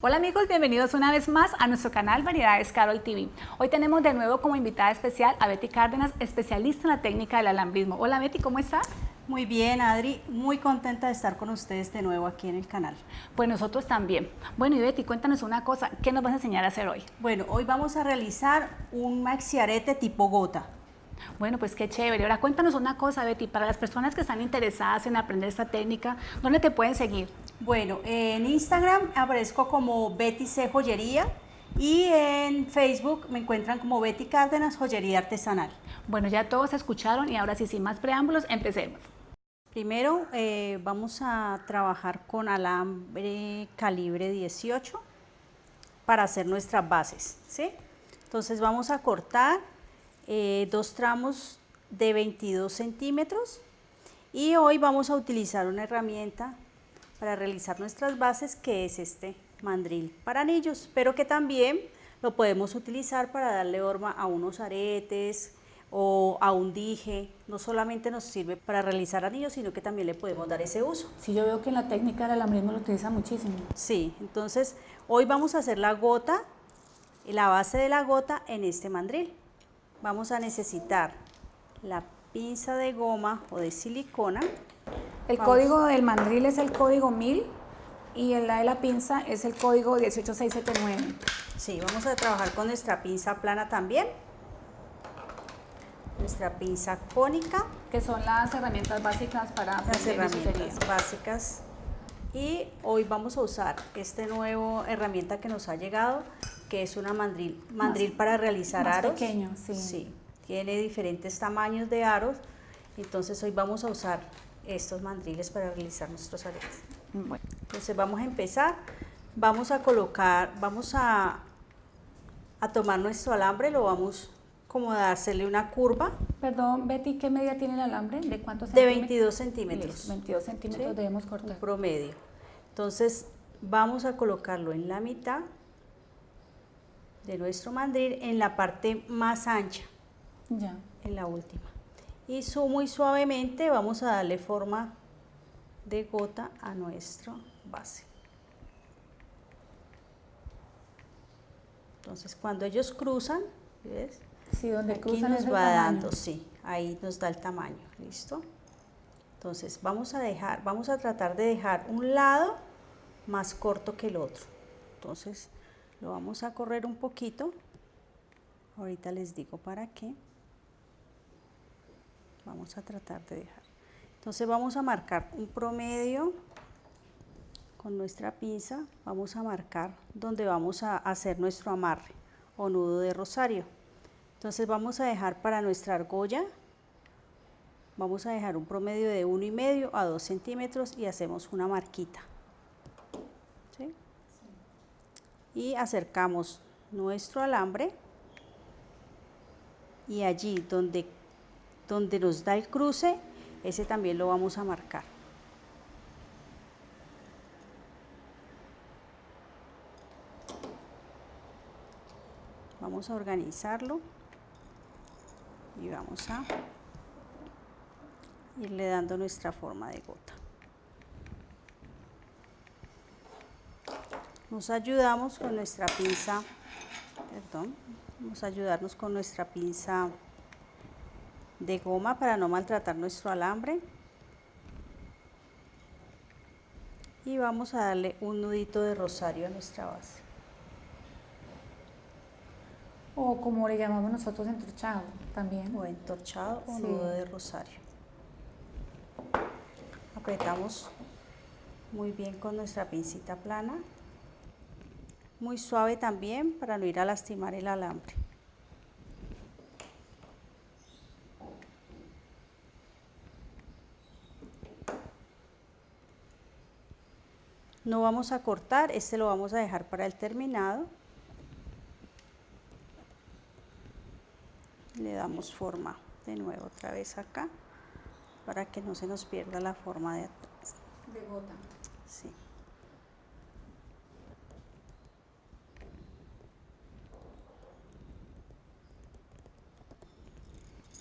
Hola amigos, bienvenidos una vez más a nuestro canal Variedades Carol TV. Hoy tenemos de nuevo como invitada especial a Betty Cárdenas, especialista en la técnica del alambrismo. Hola Betty, ¿cómo estás? Muy bien, Adri, muy contenta de estar con ustedes de nuevo aquí en el canal. Pues nosotros también. Bueno, y Betty, cuéntanos una cosa, ¿qué nos vas a enseñar a hacer hoy? Bueno, hoy vamos a realizar un maxiarete tipo gota. Bueno, pues qué chévere. Ahora cuéntanos una cosa, Betty, para las personas que están interesadas en aprender esta técnica, ¿dónde te pueden seguir? Bueno, en Instagram aparezco como Betty C Joyería y en Facebook me encuentran como Betty Cárdenas Joyería Artesanal. Bueno, ya todos escucharon y ahora sí, sin más preámbulos, empecemos. Primero eh, vamos a trabajar con alambre calibre 18 para hacer nuestras bases, ¿sí? Entonces vamos a cortar eh, dos tramos de 22 centímetros y hoy vamos a utilizar una herramienta para realizar nuestras bases que es este mandril para anillos, pero que también lo podemos utilizar para darle forma a unos aretes o a un dije, no solamente nos sirve para realizar anillos, sino que también le podemos dar ese uso. Sí, yo veo que en la técnica del alambrismo lo utiliza muchísimo. Sí, entonces hoy vamos a hacer la gota, la base de la gota en este mandril vamos a necesitar la pinza de goma o de silicona. El código del mandril es el código 1000 y el de la pinza es el código 18679. Sí, vamos a trabajar con nuestra pinza plana también. Nuestra pinza cónica. Que son las herramientas básicas para las herramientas básicas. Y hoy vamos a usar esta nueva herramienta que nos ha llegado, que es una mandril, mandril para realizar más aros. pequeño, sí. Sí, tiene diferentes tamaños de aros, entonces hoy vamos a usar estos mandriles para realizar nuestros aretes. Bueno. Entonces vamos a empezar, vamos a colocar, vamos a, a tomar nuestro alambre, lo vamos como a hacerle una curva. Perdón, Betty, ¿qué medida tiene el alambre? ¿De cuántos De 22 centímetros. 22 centímetros debemos cortar. Un promedio. Entonces vamos a colocarlo en la mitad de nuestro mandril en la parte más ancha, ya. en la última. Y muy suavemente vamos a darle forma de gota a nuestro base. Entonces cuando ellos cruzan, ¿ves? Sí, donde Aquí cruzan nos va dando, sí, ahí nos da el tamaño, ¿listo? Entonces vamos a dejar, vamos a tratar de dejar un lado más corto que el otro. Entonces lo vamos a correr un poquito. Ahorita les digo para qué. Vamos a tratar de dejar. Entonces vamos a marcar un promedio con nuestra pinza. Vamos a marcar donde vamos a hacer nuestro amarre o nudo de rosario. Entonces vamos a dejar para nuestra argolla, vamos a dejar un promedio de uno y medio a 2 centímetros y hacemos una marquita y acercamos nuestro alambre y allí donde, donde nos da el cruce, ese también lo vamos a marcar. Vamos a organizarlo y vamos a irle dando nuestra forma de gota. Nos ayudamos con nuestra pinza, perdón, vamos a ayudarnos con nuestra pinza de goma para no maltratar nuestro alambre. Y vamos a darle un nudito de rosario a nuestra base. O como le llamamos nosotros entorchado también. O entorchado o nudo de rosario. Apretamos muy bien con nuestra pincita plana muy suave también para no ir a lastimar el alambre. No vamos a cortar, este lo vamos a dejar para el terminado. Le damos forma de nuevo otra vez acá para que no se nos pierda la forma de atrás. De gota. Sí.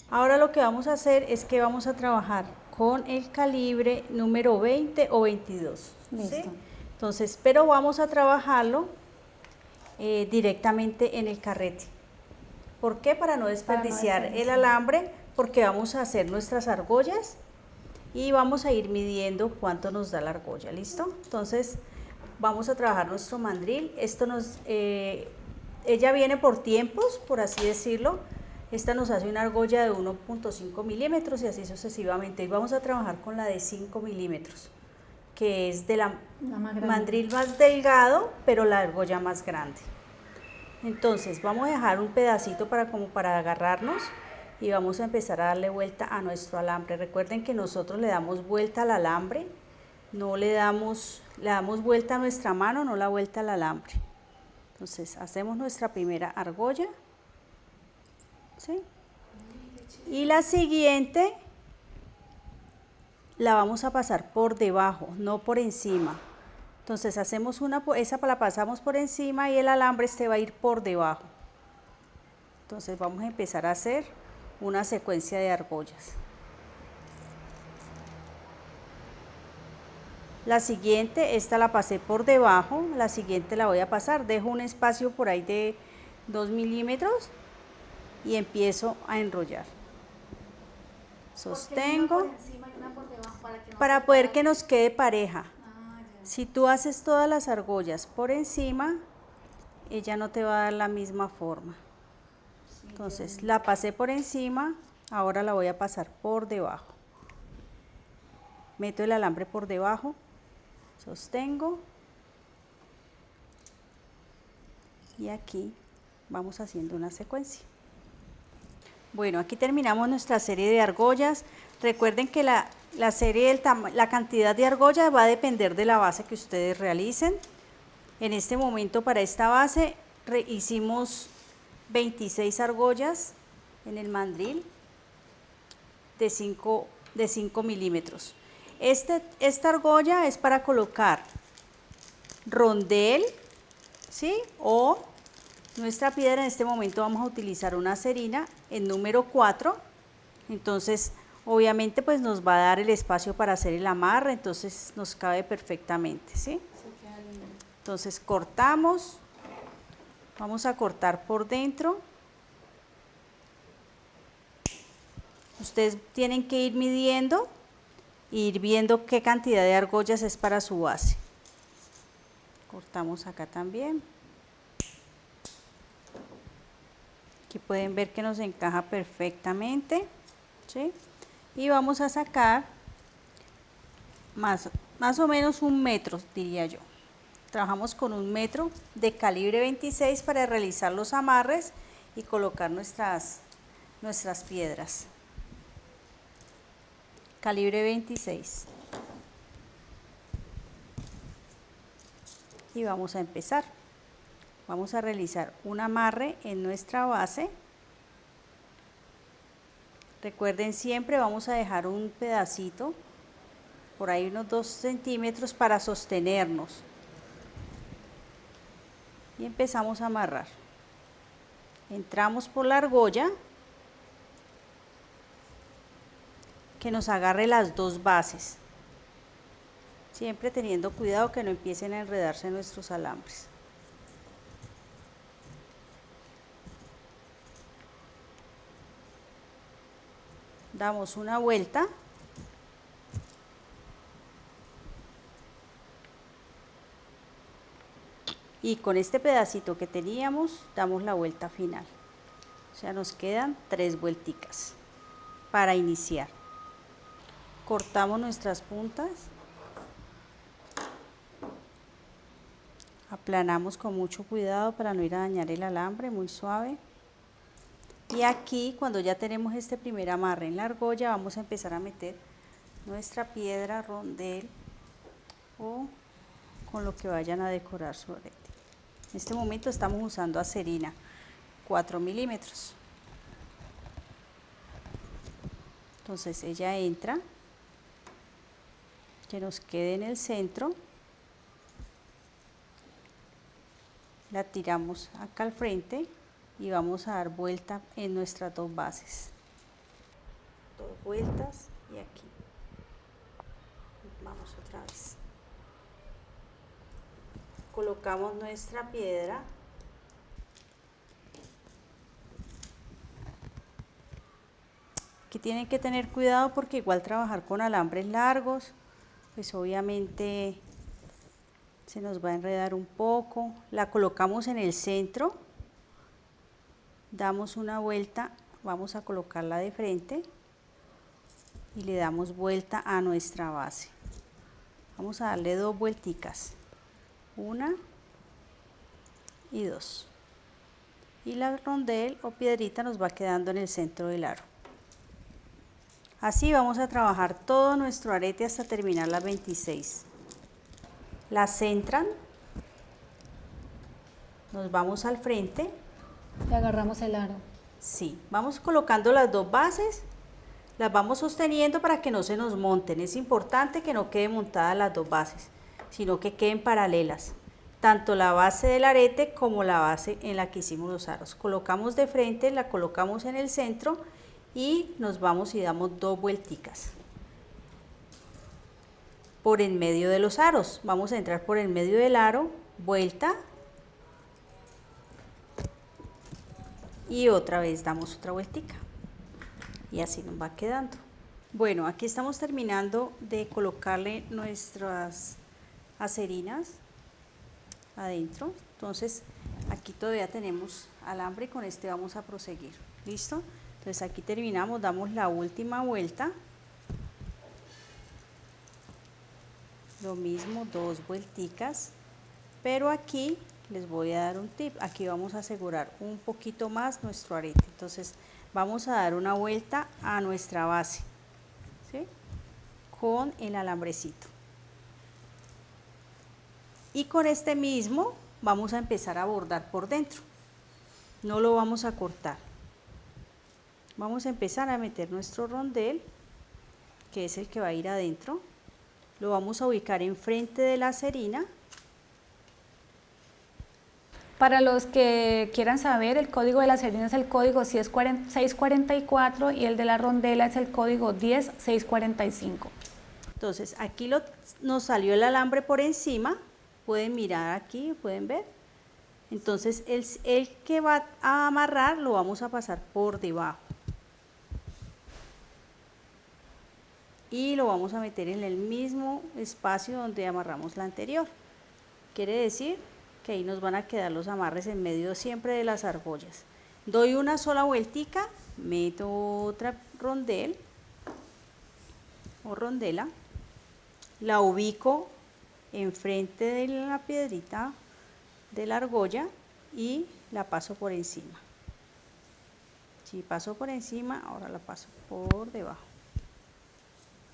Ahora lo que vamos a hacer es que vamos a trabajar con el calibre número 20 o 22. Entonces, pero vamos a trabajarlo eh, directamente en el carrete. ¿Por qué? Para no desperdiciar el alambre, porque vamos a hacer nuestras argollas y vamos a ir midiendo cuánto nos da la argolla, ¿listo? Entonces, vamos a trabajar nuestro mandril. Esto nos, eh, ella viene por tiempos, por así decirlo. Esta nos hace una argolla de 1.5 milímetros y así sucesivamente. Y vamos a trabajar con la de 5 milímetros, que es de la, mandril más delgado, pero la argolla más grande. Entonces vamos a dejar un pedacito para como para agarrarnos y vamos a empezar a darle vuelta a nuestro alambre. Recuerden que nosotros le damos vuelta al alambre, no le damos, le damos vuelta a nuestra mano, no la vuelta al alambre. Entonces hacemos nuestra primera argolla. Y la siguiente la vamos a pasar por debajo, no por encima. Entonces hacemos una, esa la pasamos por encima y el alambre este va a ir por debajo. Entonces vamos a empezar a hacer una secuencia de argollas. La siguiente, esta la pasé por debajo, la siguiente la voy a pasar, dejo un espacio por ahí de 2 milímetros y empiezo a enrollar. Sostengo para poder que nos quede pareja. Si tú haces todas las argollas por encima, ella no te va a dar la misma forma. Entonces la pasé por encima, ahora la voy a pasar por debajo. Meto el alambre por debajo sostengo y aquí vamos haciendo una secuencia. Bueno, aquí terminamos nuestra serie de argollas. Recuerden que la, serie del la cantidad de argollas va a depender de la base que ustedes realicen. En este momento para esta base hicimos 26 argollas en el mandril de 5 de 5 milímetros. Este, esta argolla es para colocar rondel, ¿sí? O nuestra piedra, en este momento vamos a utilizar una cerina en número 4. Entonces, obviamente, pues nos va a dar el espacio para hacer el amarre, entonces nos cabe perfectamente, ¿sí? Entonces, cortamos. Vamos a cortar por dentro. Ustedes tienen que ir midiendo ir viendo qué cantidad de argollas es para su base. Cortamos acá también. Aquí pueden ver que nos encaja perfectamente. Y vamos a sacar más, más o menos un metro, diría yo. Trabajamos con un metro de calibre 26 para realizar los amarres y colocar nuestras, nuestras piedras calibre 26 y vamos a empezar vamos a realizar un amarre en nuestra base recuerden siempre vamos a dejar un pedacito por ahí unos 2 centímetros para sostenernos y empezamos a amarrar entramos por la argolla que nos agarre las dos bases. Siempre teniendo cuidado que no empiecen a enredarse nuestros alambres. Damos una vuelta. Y con este pedacito que teníamos, damos la vuelta final. O sea, nos quedan tres vuelticas para iniciar cortamos nuestras puntas, aplanamos con mucho cuidado para no ir a dañar el alambre, muy suave. Y aquí cuando ya tenemos este primer amarre en la argolla vamos a empezar a meter nuestra piedra rondel o con lo que vayan a decorar su arete. En este momento estamos usando acerina 4 milímetros. Entonces ella entra que nos quede en el centro. La tiramos acá al frente y vamos a dar vuelta en nuestras dos bases. Dos vueltas y aquí. Vamos otra vez. colocamos nuestra piedra Aquí tienen que tener cuidado porque igual trabajar con alambres largos, pues obviamente se nos va a enredar un poco. La colocamos en el centro, damos una vuelta, vamos a colocarla de frente y le damos vuelta a nuestra base. Vamos a darle dos vuelticas, una y dos. Y la rondel o piedrita nos va quedando en el centro del aro. Así vamos a trabajar todo nuestro arete hasta terminar las 26. Las centran, nos vamos al frente. Y agarramos el aro. Sí, vamos colocando las dos bases, las vamos sosteniendo para que no se nos monten. Es importante que no queden montadas las dos bases, sino que queden paralelas. Tanto la base del arete como la base en la que hicimos los aros. Colocamos de frente, la colocamos en el centro y nos vamos y damos dos vuelticas por en medio de los aros. Vamos a entrar por el medio del aro, vuelta y otra vez damos otra vueltica y así nos va quedando. Bueno, aquí estamos terminando de colocarle nuestras acerinas adentro. Entonces, aquí todavía tenemos alambre y con este vamos a proseguir. ¿Listo? Entonces aquí terminamos, damos la última vuelta. Lo mismo, dos vuelticas. Pero aquí les voy a dar un tip. Aquí vamos a asegurar un poquito más nuestro arete. Entonces vamos a dar una vuelta a nuestra base. Con el alambrecito. Y con este mismo vamos a empezar a bordar por dentro. No lo vamos a cortar vamos a empezar a meter nuestro rondel que es el que va a ir adentro lo vamos a ubicar enfrente de la cerina para los que quieran saber, el código de la cerina es el código 644 y el de la rondela es el código 10645. Entonces, aquí nos salió el alambre por encima, pueden mirar aquí, pueden ver. Entonces, el, el que va a amarrar lo vamos a pasar por debajo. y lo vamos a meter en el mismo espacio donde amarramos la anterior. Quiere decir que ahí nos van a quedar los amarres en medio siempre de las argollas. Doy una sola vueltica, meto otra rondel o rondela, la ubico enfrente de la piedrita de la argolla y la paso por encima. Si paso por encima, ahora la paso por debajo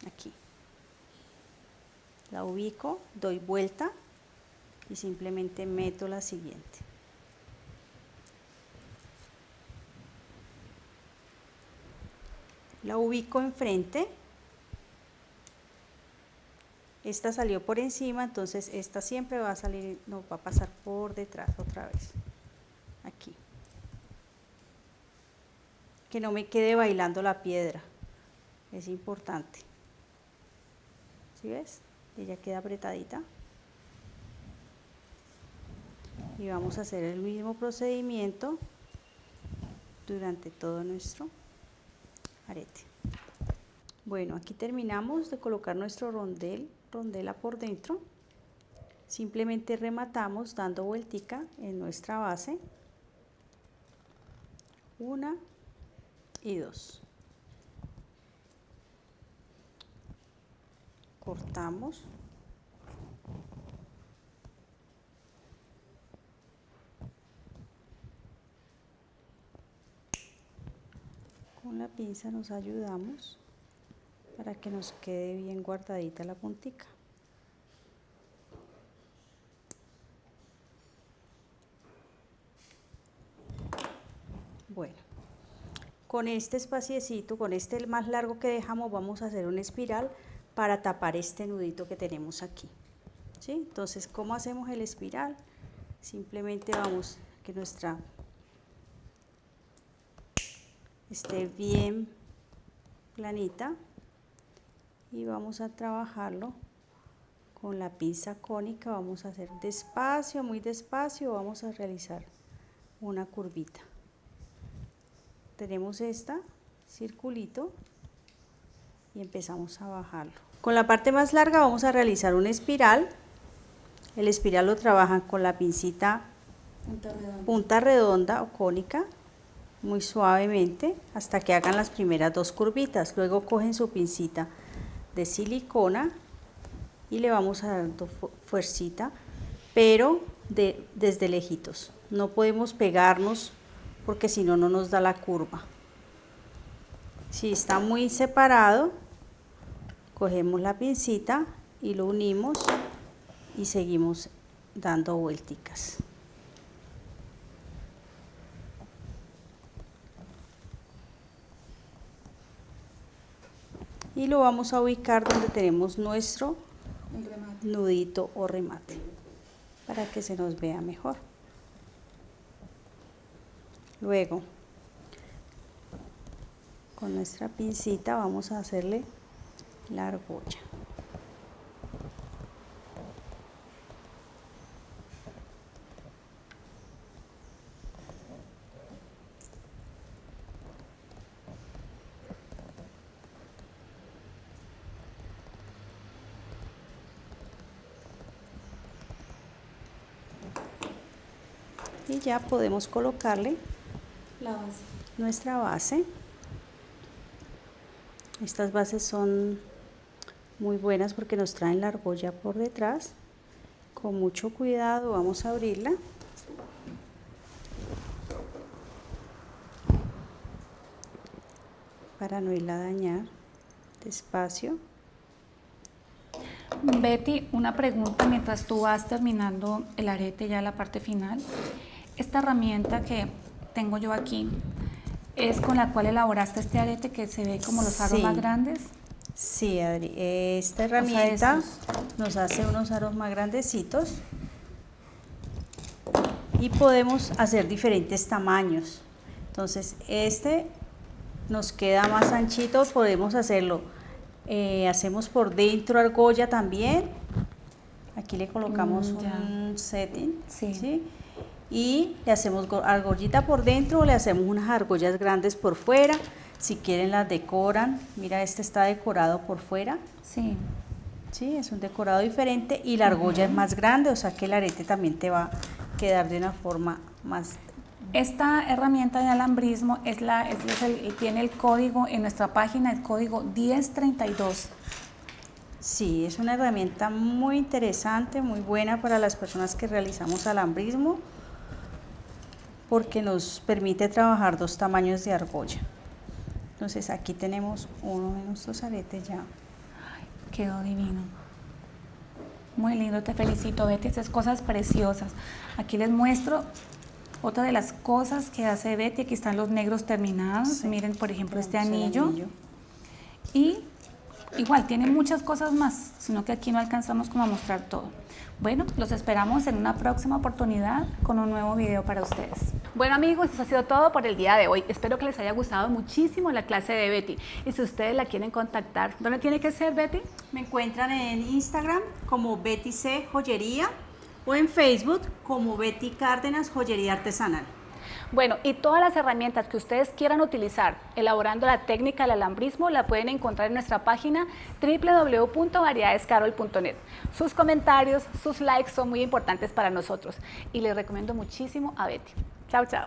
aquí. La ubico, doy vuelta y simplemente meto la siguiente. La ubico enfrente. Esta salió por encima, entonces esta siempre va a salir, no va a pasar por detrás otra vez. Aquí. Que no me quede bailando la piedra. Es importante ves? Ella queda apretadita. Y vamos a hacer el mismo procedimiento durante todo nuestro arete. Bueno, aquí terminamos de colocar nuestro rondel, rondela por dentro. Simplemente rematamos dando vueltica en nuestra base. Una y dos. cortamos con la pinza nos ayudamos para que nos quede bien guardadita la puntica bueno con este espaciecito con este más largo que dejamos vamos a hacer una espiral para tapar este nudito que tenemos aquí. ¿sí? Entonces, ¿cómo hacemos el espiral? Simplemente vamos que nuestra esté bien planita y vamos a trabajarlo con la pinza cónica vamos a hacer despacio, muy despacio, vamos a realizar una curvita. Tenemos esta, circulito, y empezamos a bajarlo. Con la parte más larga vamos a realizar una espiral. El espiral lo trabajan con la pincita punta redonda, o cónica, muy suavemente, hasta que hagan las primeras dos curvitas. Luego cogen su pincita de silicona y le vamos a dar fuercita, pero de, desde lejitos. No podemos pegarnos porque si no, no nos da la curva. Si está muy separado, cogemos la pincita y lo unimos y seguimos dando vuelticas. Y lo vamos a ubicar donde tenemos nuestro nudito o remate para que se nos vea mejor. Luego, con nuestra pincita vamos a hacerle la argolla. Ya podemos colocarle nuestra base. Estas bases son muy buenas porque nos traen la argolla por detrás. Con mucho cuidado vamos a abrirla. Para no irla a dañar. Despacio. Betty, una pregunta mientras tú vas terminando el arete ya la parte final. Esta herramienta que tengo yo aquí, ¿es con la cual elaboraste este arete que se ve como los aros más grandes? Sí, Adri. Esta herramienta nos hace unos aros más grandecitos y podemos hacer diferentes tamaños. Entonces, este nos queda más anchito, podemos hacerlo. Eh, hacemos por dentro argolla también. Aquí le colocamos mm, un setting. ¿sí? Y le hacemos argollita por dentro o le hacemos unas argollas grandes por fuera. Si quieren las decoran. Mira, este está decorado por fuera. Sí. Sí, es un decorado diferente y la argolla es más grande, o sea que el arete también te va a quedar de una forma más... Esta herramienta de alambrismo es la, tiene el código en nuestra página, el código 1032. Sí, es una herramienta muy interesante, muy buena para las personas que realizamos alambrismo porque nos permite trabajar dos tamaños de argolla. Entonces aquí tenemos uno de nuestros aretes ya. quedó divino. Muy lindo, te felicito Betty, haces cosas preciosas. Aquí les muestro otra de las cosas que hace Betty, aquí están los negros terminados. Miren, por ejemplo, este anillo. anillo. Y igual, tiene muchas cosas más, sino que aquí no alcanzamos como a mostrar todo. Bueno, los esperamos en una próxima oportunidad con un nuevo video para ustedes. Bueno amigos, eso ha sido todo por el día de hoy. Espero que les haya gustado muchísimo la clase de Betty. Y si ustedes la quieren contactar, ¿dónde tiene que ser Betty? Me encuentran en Instagram como Betty C Joyería o en Facebook como Betty Cárdenas Joyería Artesanal. Bueno, y todas las herramientas que ustedes quieran utilizar elaborando la técnica del alambrismo la pueden encontrar en nuestra página www.variedadescarol.net. Sus comentarios, sus likes son muy importantes para nosotros y les recomiendo muchísimo a Betty. Chao, chao.